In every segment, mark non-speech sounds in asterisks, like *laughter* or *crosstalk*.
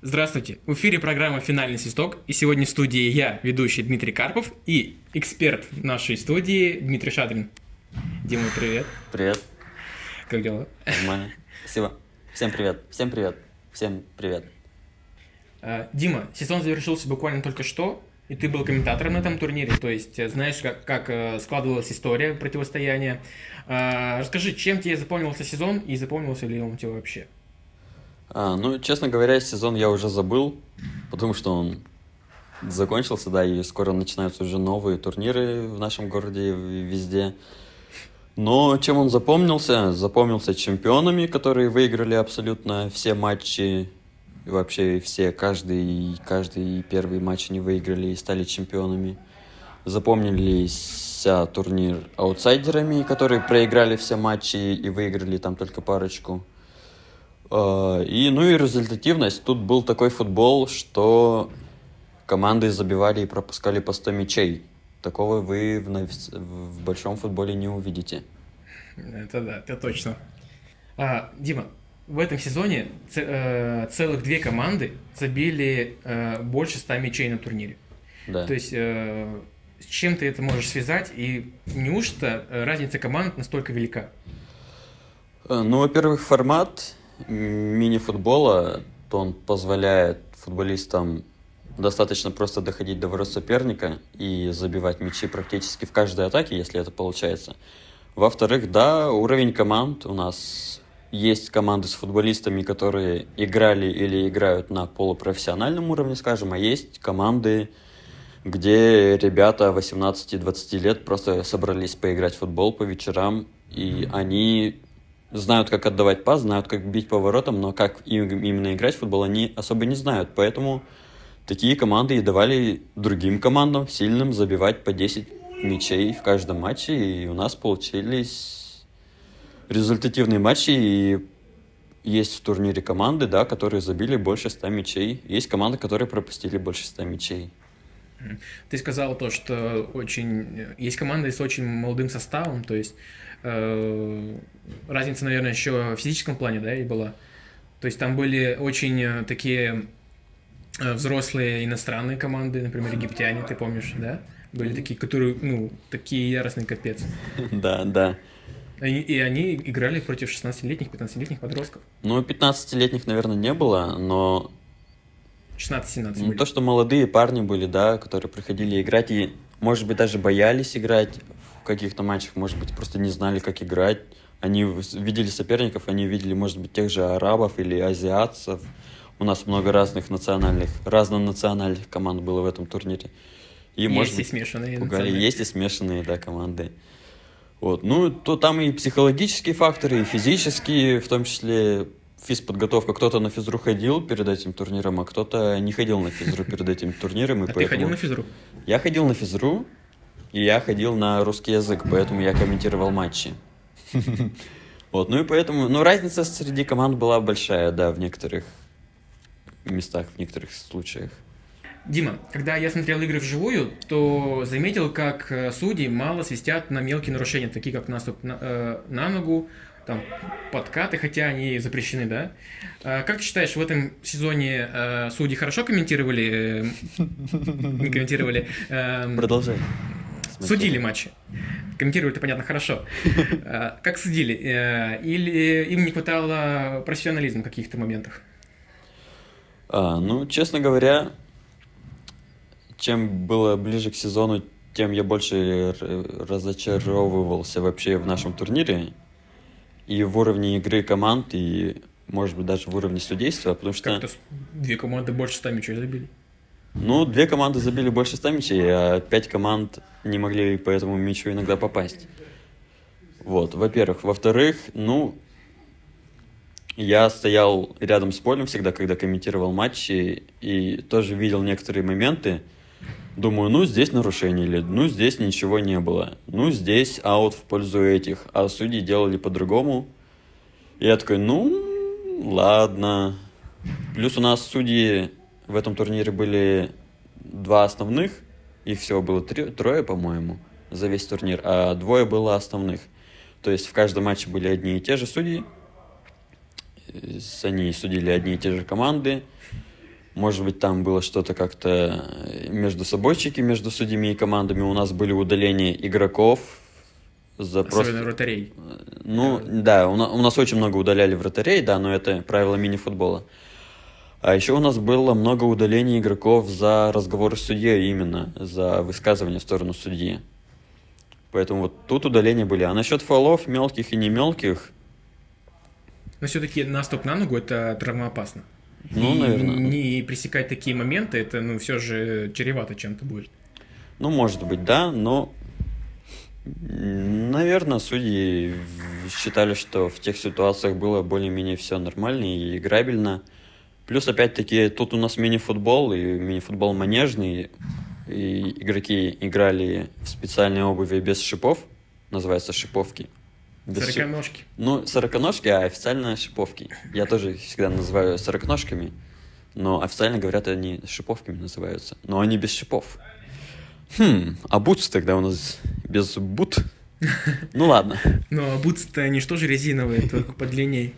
Здравствуйте! В эфире программа «Финальный свисток» и сегодня в студии я, ведущий Дмитрий Карпов и эксперт нашей студии Дмитрий Шадрин. Дима, привет. Привет. Как дела? Нормально. Спасибо. Всем привет. Всем привет. Всем привет. А, Дима, сезон завершился буквально только что, и ты был комментатором на этом турнире, то есть э, знаешь, как, как э, складывалась история противостояния. А, расскажи, чем тебе запомнился сезон и запомнился ли он тебе вообще? А, ну, честно говоря, сезон я уже забыл, потому что он закончился, да, и скоро начинаются уже новые турниры в нашем городе везде. Но чем он запомнился? Запомнился чемпионами, которые выиграли абсолютно все матчи, и вообще все, каждый, каждый первый матч они выиграли и стали чемпионами. Запомнились турнир аутсайдерами, которые проиграли все матчи и выиграли там только парочку. А, и, ну и результативность. Тут был такой футбол, что команды забивали и пропускали по 100 мячей. Такого вы в, в большом футболе не увидите. Это да, это точно. А, Дима, в этом сезоне э, целых две команды забили э, больше 100 мячей на турнире. Да. То есть э, с чем ты это можешь связать и неужто разница команд настолько велика? Ну, во-первых, формат мини-футбола, то он позволяет футболистам достаточно просто доходить до ворот соперника и забивать мячи практически в каждой атаке, если это получается. Во-вторых, да, уровень команд у нас есть команды с футболистами, которые играли или играют на полупрофессиональном уровне, скажем, а есть команды, где ребята 18-20 лет просто собрались поиграть в футбол по вечерам, и они знают, как отдавать пас, знают, как бить по воротам, но как именно играть в футбол они особо не знают. Поэтому такие команды и давали другим командам, сильным, забивать по 10 мячей в каждом матче. И у нас получились результативные матчи. И есть в турнире команды, да, которые забили больше 100 мячей. Есть команды, которые пропустили больше 100 мячей. Ты сказал то, что очень есть команды с очень молодым составом, то есть э, разница, наверное, еще в физическом плане, да, и была. То есть там были очень э, такие э, взрослые иностранные команды, например, египтяне, ты помнишь, да? Были такие, которые, ну, такие яростные капец. *laughs* Да, да. И, и они играли против 16-летних, 15-летних подростков. Ну, 15-летних, наверное, не было, но 16-17 Ну, то, что молодые парни были, да, которые приходили играть и, может быть, даже боялись играть в каких-то матчах, может быть, просто не знали, как играть. Они видели соперников, они видели, может быть, тех же арабов или азиатцев. У нас много разных национальных, разнонациональных команд было в этом турнире. И, есть может и быть, смешанные. Пугали. Есть и смешанные, да, команды. Вот. Ну, то там и психологические факторы, и физические, в том числе физподготовка. Кто-то на физру ходил перед этим турниром, а кто-то не ходил на физру перед этим турниром. И *laughs* а поэтому... ты ходил на физру? Я ходил на физру, и я ходил на русский язык, поэтому я комментировал матчи. *laughs* Вот, ну и поэтому, ну разница среди команд была большая, да, в некоторых местах, в некоторых случаях. Дима, когда я смотрел игры вживую, то заметил, как э, судьи мало свистят на мелкие нарушения, такие как наступ на, э, на ногу, там, подкаты, хотя они запрещены, да? А, как ты считаешь, в этом сезоне э, судьи хорошо комментировали? Э, *laughs* комментировали? Э, Продолжай. Судили матчи. Комментировали-то, понятно, хорошо. А, как судили? Э, или им не хватало профессионализма в каких-то моментах? А, ну, честно говоря, чем было ближе к сезону, тем я больше разочаровывался вообще в нашем турнире и в уровне игры команд, и, может быть, даже в уровне судейства, потому что... Как-то две команды больше 100 мячей забили. Ну, две команды забили больше 100 мячей, а пять команд не могли по этому мячу иногда попасть. Вот, во-первых. Во-вторых, ну, я стоял рядом с полем всегда, когда комментировал матчи, и тоже видел некоторые моменты, Думаю, ну здесь нарушение или ну здесь ничего не было. Ну здесь аут в пользу этих. А судьи делали по-другому. И я такой, ну ладно. Плюс у нас судьи в этом турнире были два основных. Их всего было три, трое, по-моему, за весь турнир. А двое было основных. То есть в каждом матче были одни и те же судьи. Они судили одни и те же команды. Может быть, там было что-то как-то между собойчики, между судьями и командами. У нас были удаления игроков. За Особенно просто... вратарей. Ну, да, у нас, у нас очень много удаляли вратарей, да, но это правило мини-футбола. А еще у нас было много удалений игроков за разговоры с судьей именно, за высказывание в сторону судьи. Поэтому вот тут удаления были. А насчет фолов, мелких и не мелких... Но все-таки наступ на ногу это травмоопасно. Ну, и наверное. Не пресекать такие моменты, это, ну, все же чревато чем-то будет. Ну, может быть, да, но, наверное, судьи считали, что в тех ситуациях было более-менее все нормально и играбельно. Плюс, опять-таки, тут у нас мини-футбол, и мини-футбол манежный, и игроки играли в специальной обуви без шипов, называется шиповки. Без сороконожки. Шип... Ну, сороконожки, а официально шиповки. Я тоже всегда называю сороконожками, но официально говорят, они шиповками называются. Но они без шипов. Хм, а бутс тогда у нас без бут? *laughs* Ну ладно. Ну, а бутс-то они что же резиновые, только подлинней.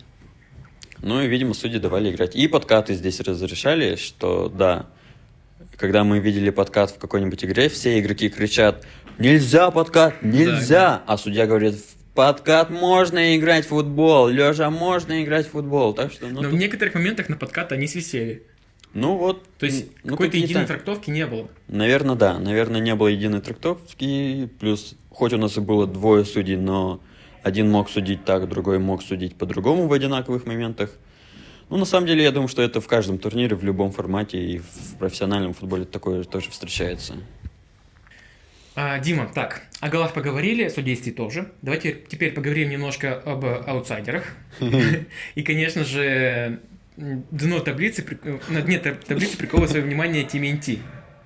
Ну и, видимо, судьи давали играть. И подкаты здесь разрешали, что да, когда мы видели подкат в какой-нибудь игре, все игроки кричат «Нельзя подкат! Нельзя!» да, А судья говорит подкат можно играть в футбол, Лежа можно играть в футбол, так что... Ну, Но тут... в некоторых моментах на подкат они свисели. Ну вот. То есть ну, какой-то единой трактовки не было. Наверное, да. Наверное, не было единой трактовки. Плюс, хоть у нас и было двое судей, но один мог судить так, другой мог судить по-другому в одинаковых моментах. Ну, на самом деле, я думаю, что это в каждом турнире, в любом формате и в профессиональном футболе такое тоже встречается. А, Дима, так, о голах поговорили, о судействе тоже. Давайте теперь поговорим немножко об аутсайдерах. И, конечно же, дно таблицы, на дне таблицы приковывает свое внимание TMNT.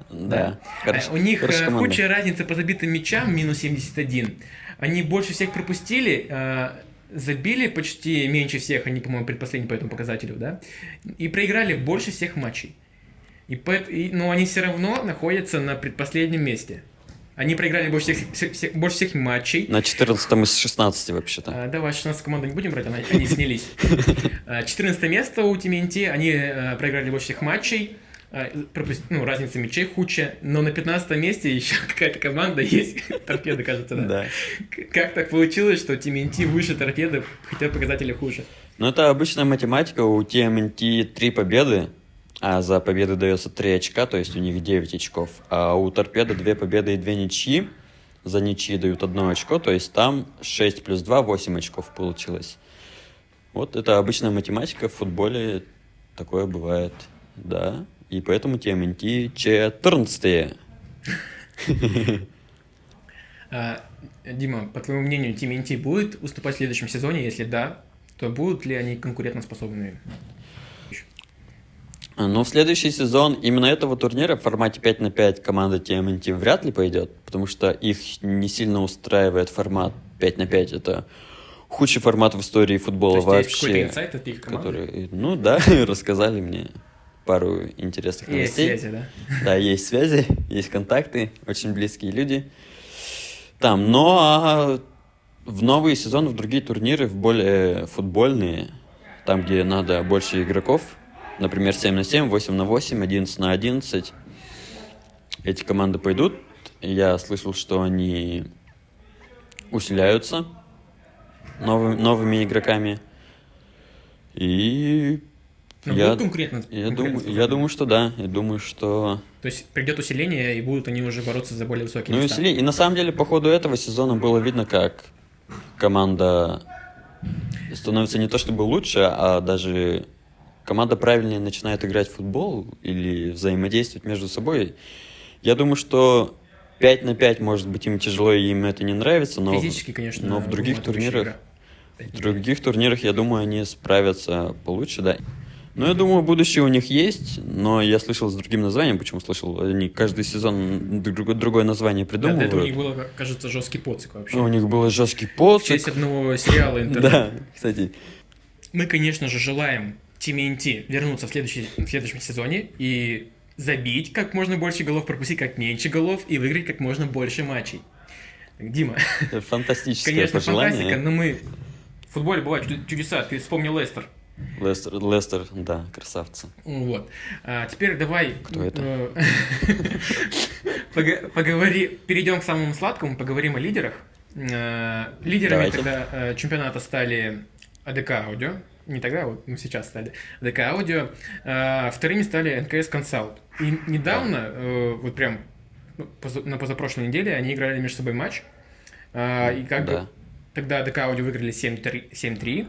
Да. Хорошо, У них э, худшая разница по забитым мячам, минус 71. Они больше всех пропустили, э, забили почти меньше всех, они, по-моему, предпоследние по этому показателю, да, и проиграли больше всех матчей. И, и, но они все равно находятся на предпоследнем месте. Они проиграли больше всех, всех, больше всех матчей. На 14 из 16 вообще-то. А, давай, 16 команду не будем брать, они снялись. 14 *laughs* а, место у Тименти, они а, проиграли больше всех матчей. А, ну, разница мячей худшая, но на 15 месте еще *laughs* какая-то команда есть, *laughs* торпеда, кажется, да? Да. Как так получилось, что TMNT выше торпеды, хотя показатели хуже? Ну, это обычная математика, у TMNT 3 победы, а за победы дается 3 очка, то есть у них 9 очков. А у торпеды 2 победы и 2 ничьи. За ничьи дают 1 очко, то есть там 6 плюс 2, 8 очков получилось. Вот это обычная математика в футболе, такое бывает, да. И поэтому TMNT 14. А, Дима, по твоему мнению, TMNT будет уступать в следующем сезоне? Если да, то будут ли они конкурентоспособными? Но в следующий сезон именно этого турнира в формате 5 на 5 команда TMNT вряд ли пойдет, потому что их не сильно устраивает формат 5 на 5. Это худший формат в истории футбола То есть вообще. Есть инсайт от их команды? Который, ну да, *laughs* рассказали мне пару интересных новостей. Есть связи, да? Да, есть связи, есть контакты, очень близкие люди. Там, но а в новый сезон, в другие турниры, в более футбольные, там, где надо больше игроков, Например, 7 на 7, 8 на 8, 11 на 11. Эти команды пойдут. Я слышал, что они усиляются новыми, новыми игроками. И но я, будут конкурентно, я, думаю, я думаю, что да. Я думаю, что... То есть придет усиление, и будут они уже бороться за более высокие ну, места. Усиление. И на самом деле, по ходу этого сезона было видно, как команда становится не то чтобы лучше, а даже команда правильнее начинает играть в футбол или взаимодействовать между собой, я думаю, что 5 на 5, может быть, им тяжело, и им это не нравится, но, Физически, конечно, но в других турнирах, в других турнирах, я думаю, они справятся получше, да. Ну, я думаю, будущее у них есть, но я слышал с другим названием. Почему слышал? Они каждый сезон друг, другое название придумывают. Да, это у них было, кажется, жесткий поцик вообще. Ну, у них был жесткий поцик. В честь одного сериала интернет. *laughs* Да, кстати. Мы, конечно же, желаем TMNT вернуться в, следующий, в следующем сезоне и забить как можно больше голов, пропустить как меньше голов и выиграть как можно больше матчей. Дима. Это фантастическое Конечно, пожелание. фантастика, но мы... В футболе бывают чудеса. Ты вспомнил Лестер. Лестер, Лестер, да, красавцы. Вот. А теперь давай... Кто это? э, *laughs* пога- Поговори... Перейдем к самому сладкому, поговорим о лидерах. Э, Лидерами Давайте. тогда э, чемпионата стали АДК Аудио. Не тогда, вот мы сейчас стали АДК Аудио. Э, Вторыми стали НКС Консалт. И недавно, э, вот прям ну, поза- на позапрошлой неделе, они играли между собой матч. Э, И как бы Да. Тогда ДК Аудио выиграли 7-3, 7-3.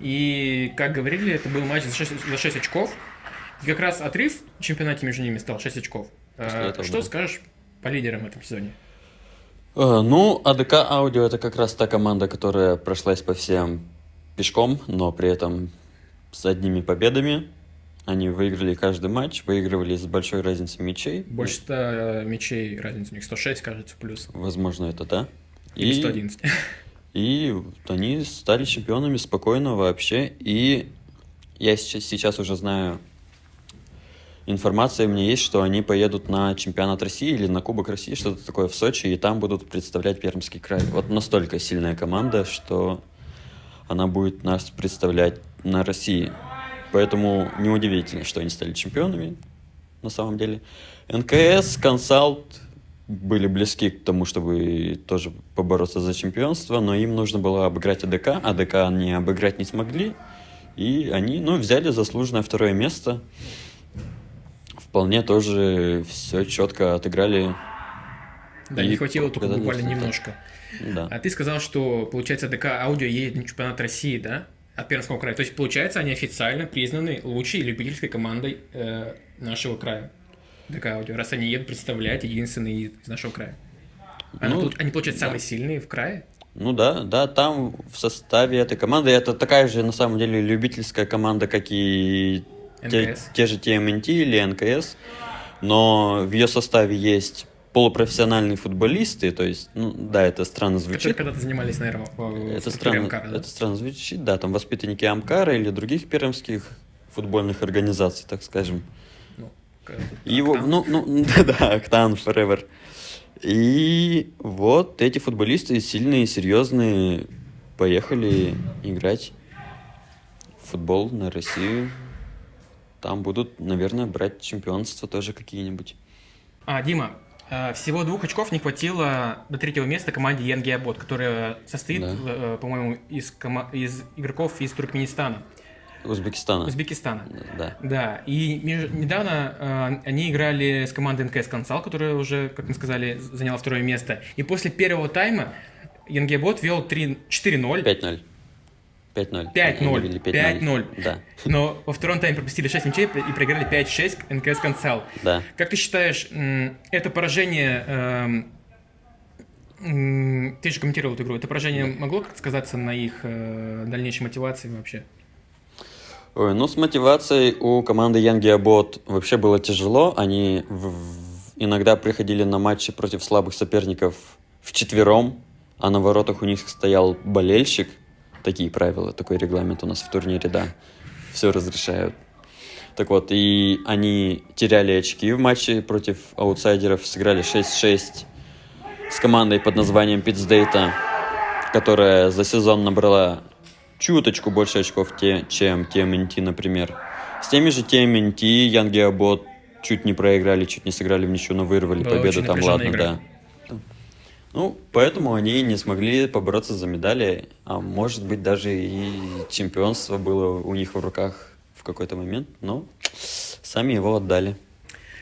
И, как говорили, это был матч за 6, за 6 очков. И как раз отрыв в чемпионате между ними стал 6 очков. Этого, Что да. скажешь по лидерам в этом сезоне? Э, Ну, АДК Аудио это как раз та команда, которая прошлась по всем пешком, но при этом с одними победами. Они выиграли каждый матч, выигрывали с большой разницей мячей. Больше 100 мячей, разница у них 106, кажется, плюс. Возможно, это да. Или 111. И *laughs* они стали чемпионами спокойно вообще. И я сейчас, сейчас уже знаю, информация меня есть, что они поедут на чемпионат России или на Кубок России, что-то такое в Сочи, и там будут представлять Пермский край. Вот настолько сильная команда, что она будет нас представлять на России. Поэтому неудивительно, что они стали чемпионами на самом деле. НКС, Консалт были близки к тому, чтобы тоже побороться за чемпионство, но им нужно было обыграть АДК. АДК они обыграть не смогли, и они, ну, взяли заслуженное второе место. Вполне тоже все четко отыграли. Да, И не хватило только буквально немножко. Да. А ты сказал, что, получается, ДК Аудио едет на чемпионат России, да? От Пермского края. То есть, получается, они официально признаны лучшей любительской командой э, нашего края. ДК Аудио, раз они едут представлять единственные из нашего края. Они, Ну, они, получается, да. самые сильные в крае? Ну да, да, там в составе этой команды это такая же на самом деле любительская команда, как и те, НКС. те же TMNT или НКС, но в ее составе есть полупрофессиональные футболисты, то есть, ну да, это странно Которые звучит. когда-то занимались, наверное, в, Это странно, Амкара, да? это странно звучит, да, там воспитанники Амкара или других пермских футбольных организаций, так скажем. Ну, его, Октан. ну, ну, *laughs* да, Октан Forever. И вот эти футболисты сильные, серьезные, поехали играть в футбол на Россию. Там будут, наверное, брать чемпионство тоже какие-нибудь. А, Дима, всего двух очков не хватило до третьего места команде Янгиабот, которая состоит, Да. э, по-моему, из, кома- из игроков из Туркменистана, Узбекистана. Узбекистана. Да. Да, и меж- недавно э, они играли с командой НКС Консал, которая уже, как мы сказали, заняла второе место. И после первого тайма Янгиабот вел 3 4-0, 5-0. 5-0. 5-0. Они вели 5-0. Да, но во втором тайме пропустили 6 мячей и проиграли 5-6 НКС Консал. да. Как ты считаешь, это поражение... эм, Ты же комментировал эту игру. Это поражение могло как-то сказаться на их э, дальнейшей мотивации вообще? Ой, ну, с мотивацией у команды Янги Абот вообще было тяжело. Они в- в- иногда приходили на матчи против слабых соперников вчетвером, а на воротах у них стоял болельщик. Такие правила, такой регламент у нас в турнире, да. Все разрешают. Так вот, и они теряли очки в матче против аутсайдеров, сыграли 6-6 с командой под названием Питсдейта, которая за сезон набрала чуточку больше очков, те, чем TMNT, например. С теми же TMNT Янги Абот чуть не проиграли, чуть не сыграли в ничью, но вырвали Была победу очень там, ладно, игра. да. Ну, поэтому они не смогли побороться за медали, а может быть даже и чемпионство было у них в руках в какой-то момент, но сами его отдали.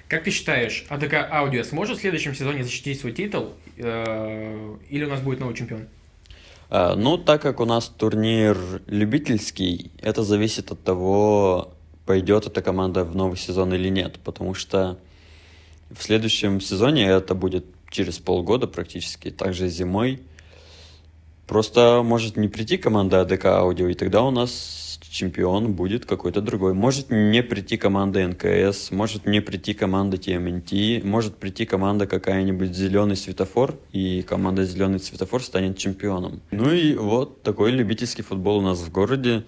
Как ты считаешь, АДК Аудио сможет в следующем сезоне защитить свой титул? э, Или у нас будет новый чемпион? А, ну, так как у нас турнир любительский, это зависит от того, пойдет эта команда в новый сезон или нет, потому что в следующем сезоне это будет через полгода практически, также зимой. Просто может не прийти команда АДК Аудио, и тогда у нас чемпион будет какой-то другой. Может не прийти команда НКС, может не прийти команда TMNT, может прийти команда какая-нибудь Зеленый Светофор, и команда Зеленый Светофор станет чемпионом. Ну и вот такой любительский футбол у нас в городе.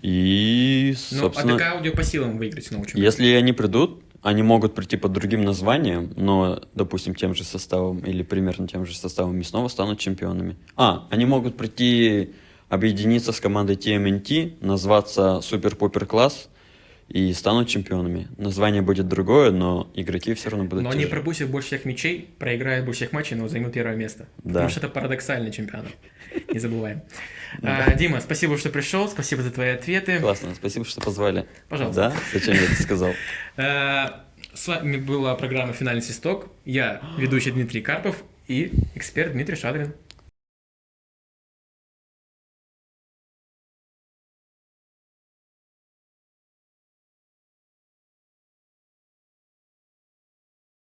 И, Ну, собственно... АДК Аудио по силам выиграть чемпион. Если они придут, они могут прийти под другим названием, но, допустим, тем же составом или примерно тем же составом и снова станут чемпионами. А, они могут прийти объединиться с командой TMNT, назваться Супер-Пупер Класс и станут чемпионами. Название будет другое, но игроки все равно будут Но они пропустят больше всех мячей, проиграют больше всех матчей, но займут первое место. Да. Потому что это парадоксальный чемпионат. *laughs* Не забываем. А, Дима, спасибо, что пришел, спасибо за твои ответы. Классно, спасибо, что позвали. Пожалуйста. Да? Зачем я это сказал? Э, *laughs* С вами была программа «Финальный свисток». Я ведущий Дмитрий Карпов и эксперт Дмитрий Шадрин.